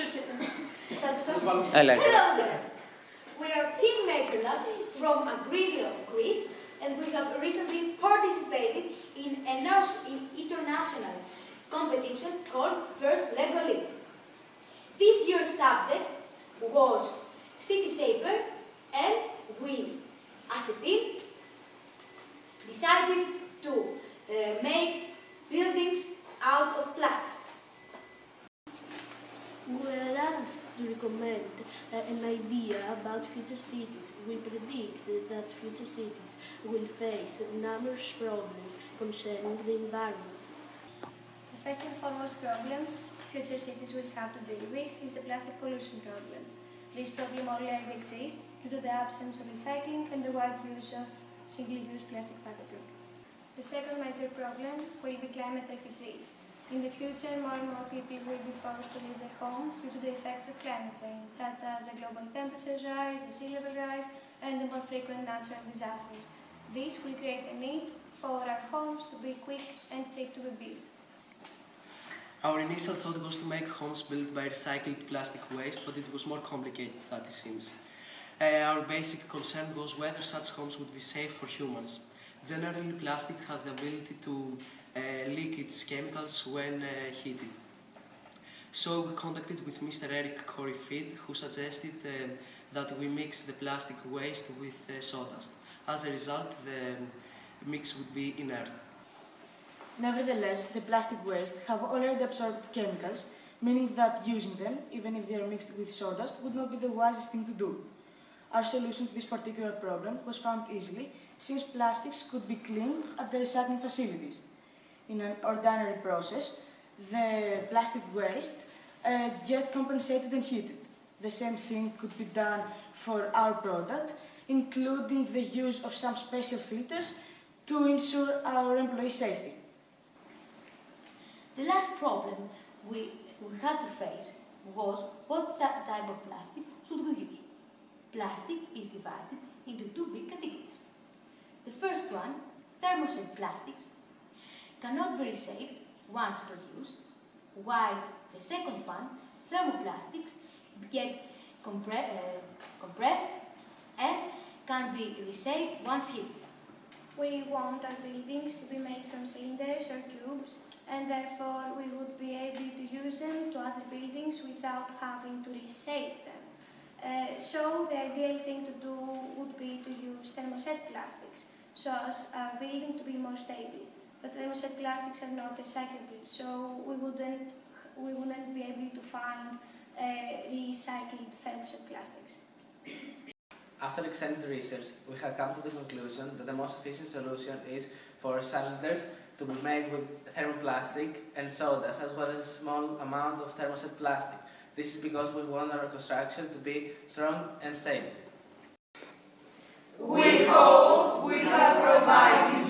I like Hello there. We are Team Maker Latte from Agrilia, Greece, and we have recently participated in an international competition called First Lego League. This year's subject was City Shaper, and we, as a team, decided to uh, make buildings out of plastic. We were asked to recommend uh, an idea about future cities. We predict that future cities will face numerous problems concerning the environment. The first and foremost problems future cities will have to deal with is the plastic pollution problem. This problem already exists due to the absence of recycling and the wide use of single-use plastic packaging. The second major problem will be climate refugees. In the future, more and more people will be forced to leave their homes due to the effects of climate change, such as the global temperature rise, the sea level rise, and the more frequent natural disasters. This will create a need for our homes to be quick and cheap to be built. Our initial thought was to make homes built by recycled plastic waste, but it was more complicated than it seems. Uh, our basic concern was whether such homes would be safe for humans. Generally, plastic has the ability to leak its chemicals when uh, heated. So we contacted with Mr. Eric Corey Freed, who suggested uh, that we mix the plastic waste with uh, sawdust. As a result, the mix would be inert. Nevertheless, the plastic waste have already absorbed chemicals, meaning that using them, even if they are mixed with sawdust, would not be the wisest thing to do. Our solution to this particular problem was found easily, since plastics could be cleaned at the recycling facilities. In an ordinary process, the plastic waste uh, get compensated and heated. The same thing could be done for our product, including the use of some special filters to ensure our employee safety. The last problem we, we had to face was what type of plastic should we use. Plastic is divided into two big categories. The first one, thermoset plastics, cannot be recycled once produced, while the second one, thermoplastics, get compre uh, compressed and can be recycled once heated. We want our buildings to be made from cylinders or cubes, and therefore we would be able to use them to other buildings without having to reshape them. Uh, so the ideal thing to do would be to use thermoset plastics, so as our building to be more stable. But thermoset plastics are not recyclable, so we wouldn't, we wouldn't be able to find uh, recycled thermoset plastics. After extended research, we have come to the conclusion that the most efficient solution is for cylinders to be made with thermoplastic and sawdust, as well as a small amount of thermoset plastic. This is because we want our construction to be strong and stable. We hope we have provided